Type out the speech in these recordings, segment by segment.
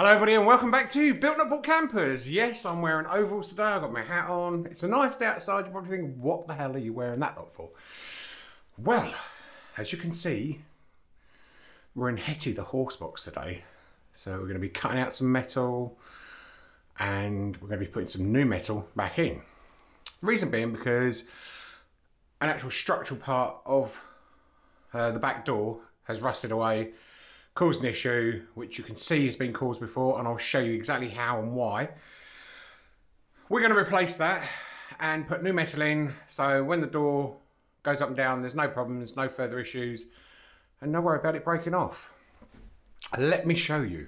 Hello everybody and welcome back to Built Not Bought Campers. Yes, I'm wearing overalls today, I've got my hat on. It's a nice day outside, you're probably thinking, what the hell are you wearing that lot for? Well, as you can see, we're in Hetty, the horse box today. So we're going to be cutting out some metal and we're going to be putting some new metal back in. The reason being because an actual structural part of uh, the back door has rusted away caused an issue which you can see has been caused before and I'll show you exactly how and why. We're going to replace that and put new metal in so when the door goes up and down there's no problems, no further issues and no worry about it breaking off. Let me show you.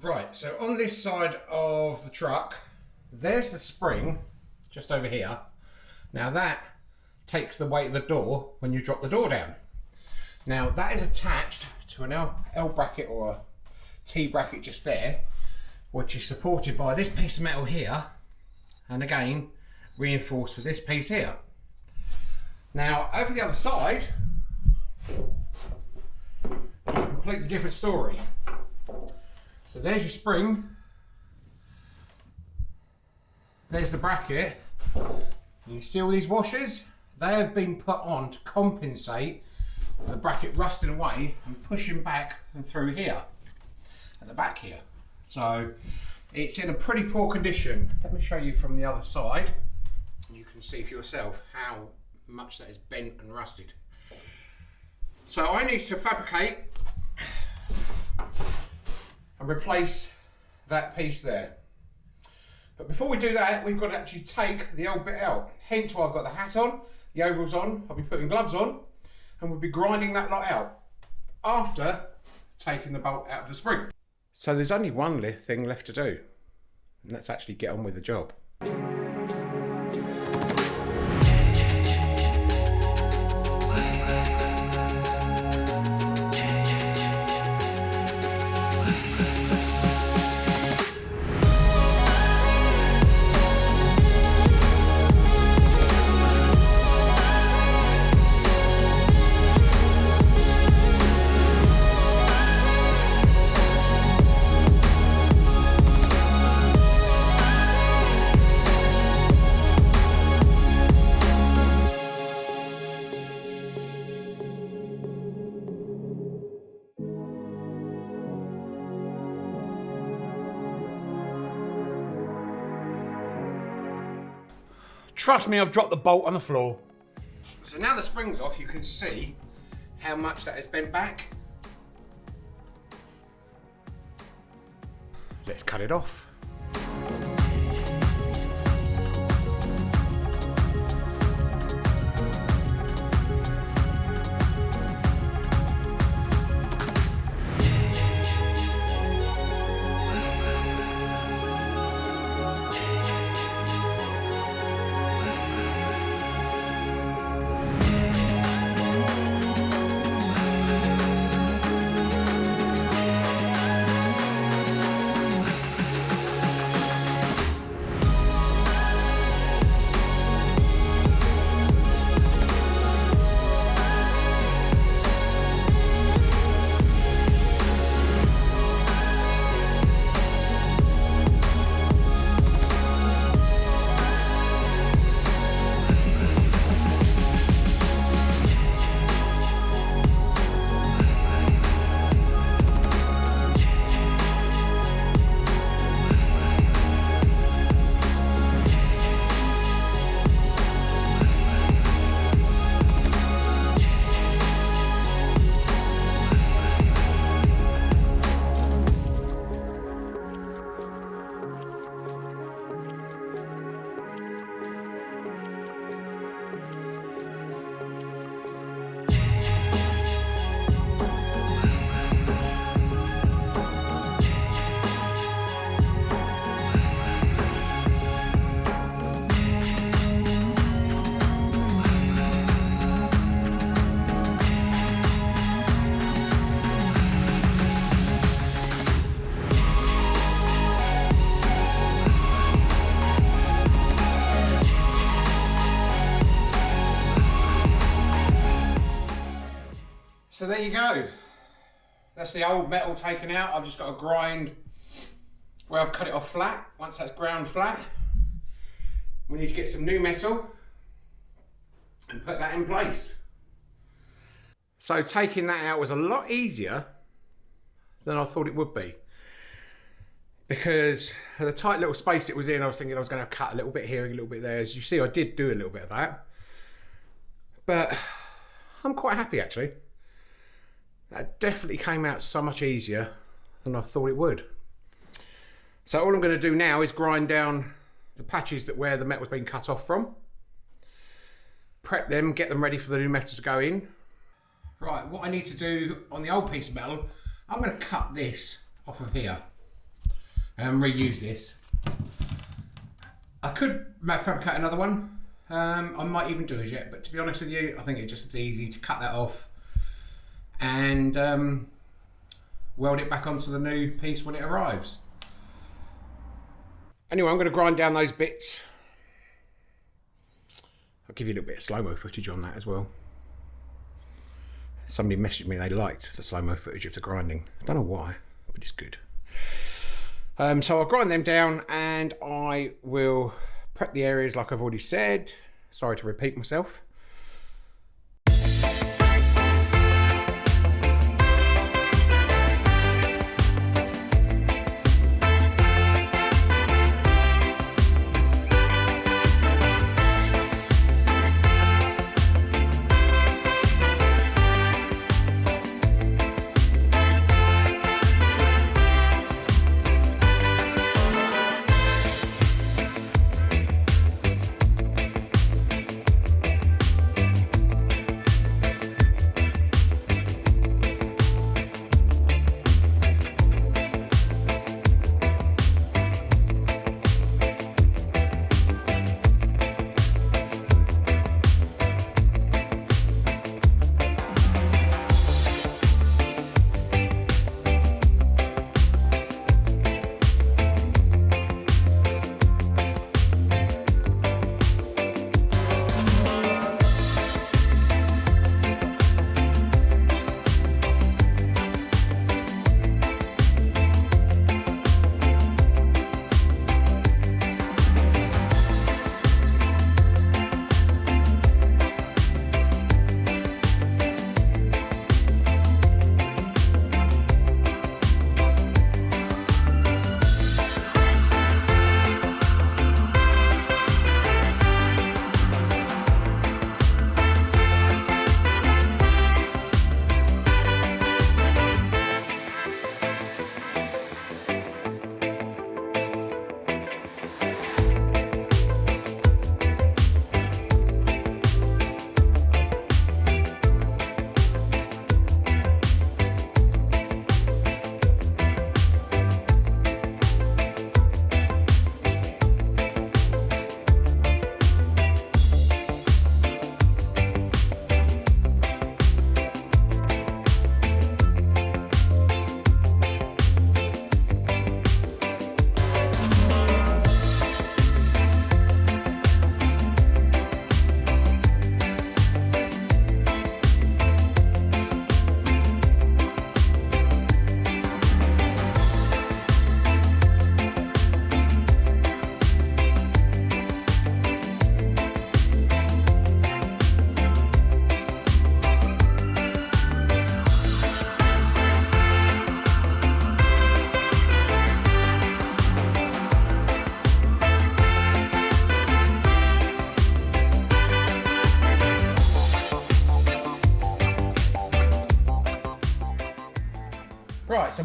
Right, so on this side of the truck there's the spring just over here. Now that takes the weight of the door when you drop the door down. Now that is attached to an L, L bracket or a T bracket just there, which is supported by this piece of metal here, and again, reinforced with this piece here. Now, over the other side, it's a completely different story. So there's your spring, there's the bracket, you see all these washers? They have been put on to compensate the bracket rusting away and pushing back and through here at the back here. So it's in a pretty poor condition. Let me show you from the other side you can see for yourself how much that is bent and rusted. So I need to fabricate and replace that piece there. But before we do that we've got to actually take the old bit out. Hence why I've got the hat on the overalls on. I'll be putting gloves on and we'll be grinding that lot out after taking the bolt out of the spring. So there's only one thing left to do, and that's actually get on with the job. Trust me, I've dropped the bolt on the floor. So now the spring's off, you can see how much that has bent back. Let's cut it off. There you go. That's the old metal taken out. I've just got to grind where I've cut it off flat. Once that's ground flat, we need to get some new metal and put that in place. So taking that out was a lot easier than I thought it would be. Because the tight little space it was in, I was thinking I was going to cut a little bit here, and a little bit there. As you see, I did do a little bit of that. But I'm quite happy actually. That definitely came out so much easier than I thought it would. So all I'm going to do now is grind down the patches that where the metal's been cut off from. Prep them, get them ready for the new metal to go in. Right, what I need to do on the old piece of metal, I'm going to cut this off of here and reuse this. I could fabricate another one. Um, I might even do it yet, but to be honest with you, I think it's just easy to cut that off and um, weld it back onto the new piece when it arrives. Anyway, I'm going to grind down those bits. I'll give you a little bit of slow-mo footage on that as well. Somebody messaged me they liked the slow-mo footage of the grinding. I don't know why, but it's good. Um, so I'll grind them down and I will prep the areas like I've already said. Sorry to repeat myself.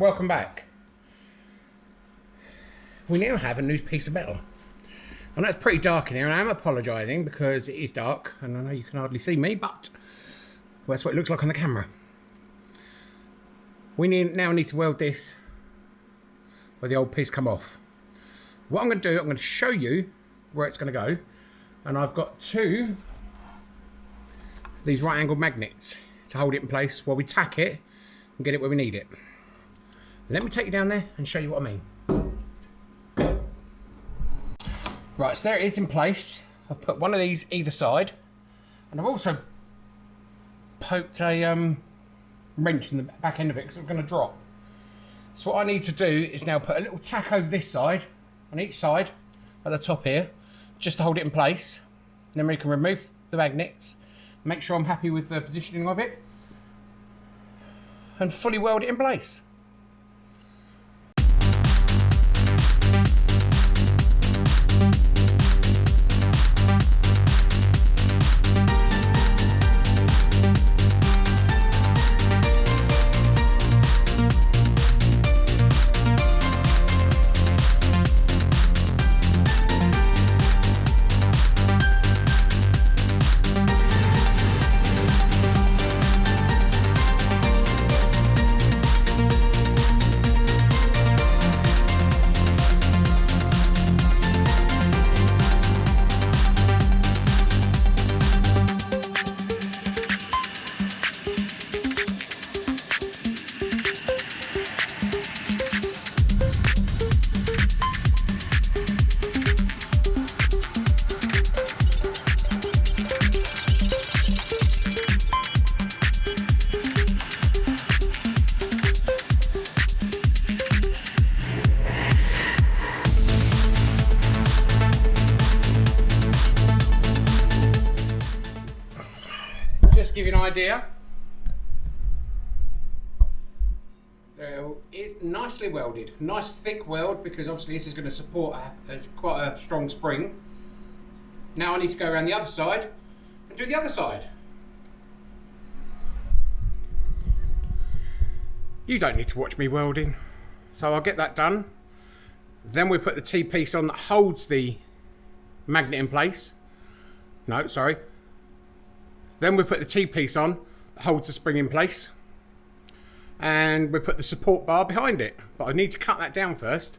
Welcome back. We now have a new piece of metal. Know it's pretty dark in here, and I am apologising because it is dark, and I know you can hardly see me, but that's what it looks like on the camera. We need, now need to weld this where the old piece come off. What I'm going to do, I'm going to show you where it's going to go, and I've got two these right angled magnets to hold it in place while we tack it and get it where we need it. Let me take you down there and show you what I mean. Right, so there it is in place. I've put one of these either side. And I've also poked a um, wrench in the back end of it because it's going to drop. So what I need to do is now put a little tack over this side, on each side, at the top here, just to hold it in place. And then we can remove the magnets, make sure I'm happy with the positioning of it, and fully weld it in place. Uh, there is nicely welded. Nice thick weld because obviously this is going to support a, a, quite a strong spring. Now I need to go around the other side and do the other side. You don't need to watch me welding. So I'll get that done. Then we put the T-piece on that holds the magnet in place. No, sorry. Then we put the T-piece on that holds the spring in place. And we put the support bar behind it. But I need to cut that down first.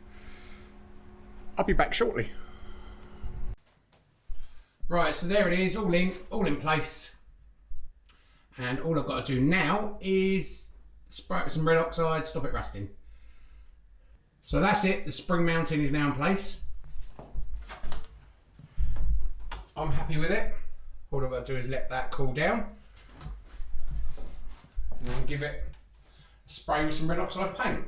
I'll be back shortly. Right, so there it is, all in, all in place. And all I've got to do now is spray some red oxide, stop it rusting. So that's it, the spring mounting is now in place. I'm happy with it. All I've got to do is let that cool down. And then give it spray with some red oxide paint.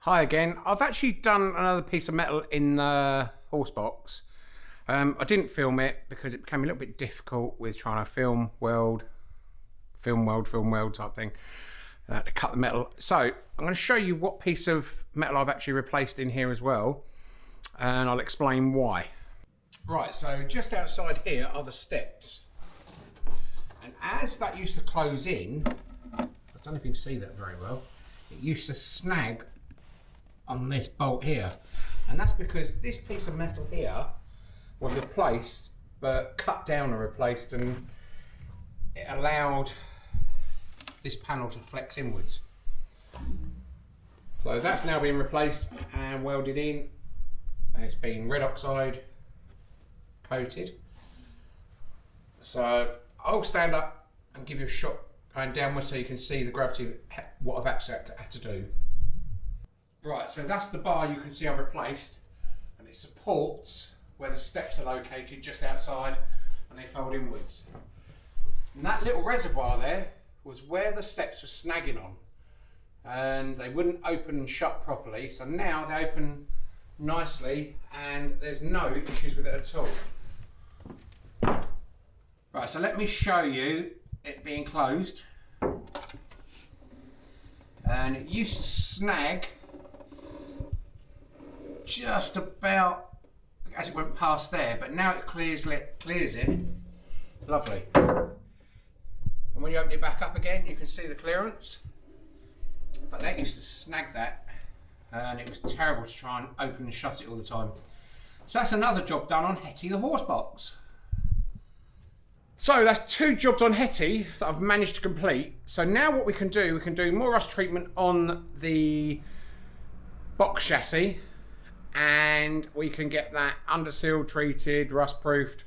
Hi again. I've actually done another piece of metal in the horse box. Um, I didn't film it because it became a little bit difficult with trying to film, weld, film, weld, film, weld type thing. Uh, to cut the metal. So I'm going to show you what piece of metal I've actually replaced in here as well. And I'll explain why. Right, so just outside here are the steps. And as that used to close in, don't know if you can see that very well, it used to snag on this bolt here. And that's because this piece of metal here was replaced, but cut down and replaced and it allowed this panel to flex inwards. So that's now been replaced and welded in. It's been red oxide coated. So I'll stand up and give you a shot going downwards so you can see the gravity, what I've actually had to do. Right, so that's the bar you can see I've replaced and it supports where the steps are located just outside and they fold inwards. And that little reservoir there was where the steps were snagging on and they wouldn't open and shut properly. So now they open nicely and there's no issues with it at all. Right, so let me show you it being closed. And it used to snag just about as it went past there, but now it clears it, clears it. Lovely. And when you open it back up again, you can see the clearance. But that used to snag that and it was terrible to try and open and shut it all the time. So that's another job done on Hetty the horse box. So that's two jobs on Hetty that I've managed to complete. So now what we can do, we can do more rust treatment on the box chassis and we can get that under seal treated, rust proofed,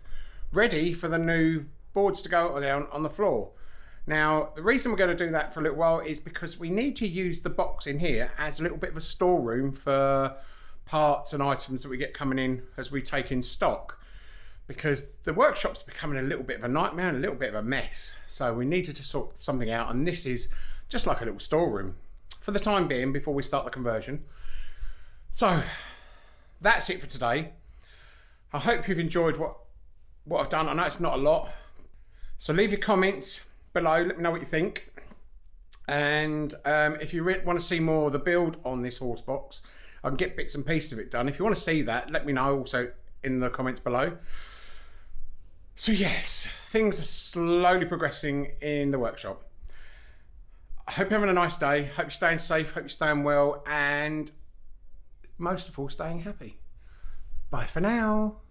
ready for the new boards to go down on the floor. Now, the reason we're going to do that for a little while is because we need to use the box in here as a little bit of a storeroom for parts and items that we get coming in as we take in stock. Because the workshop's becoming a little bit of a nightmare and a little bit of a mess. So we needed to sort something out and this is just like a little storeroom. for the time being before we start the conversion. So that's it for today. I hope you've enjoyed what, what I've done. I know it's not a lot. So leave your comments below, let me know what you think. And um, if you want to see more of the build on this horse box, I can get bits and pieces of it done. If you want to see that, let me know also in the comments below. So yes, things are slowly progressing in the workshop. I hope you're having a nice day. Hope you're staying safe. Hope you're staying well. And most of all, staying happy. Bye for now.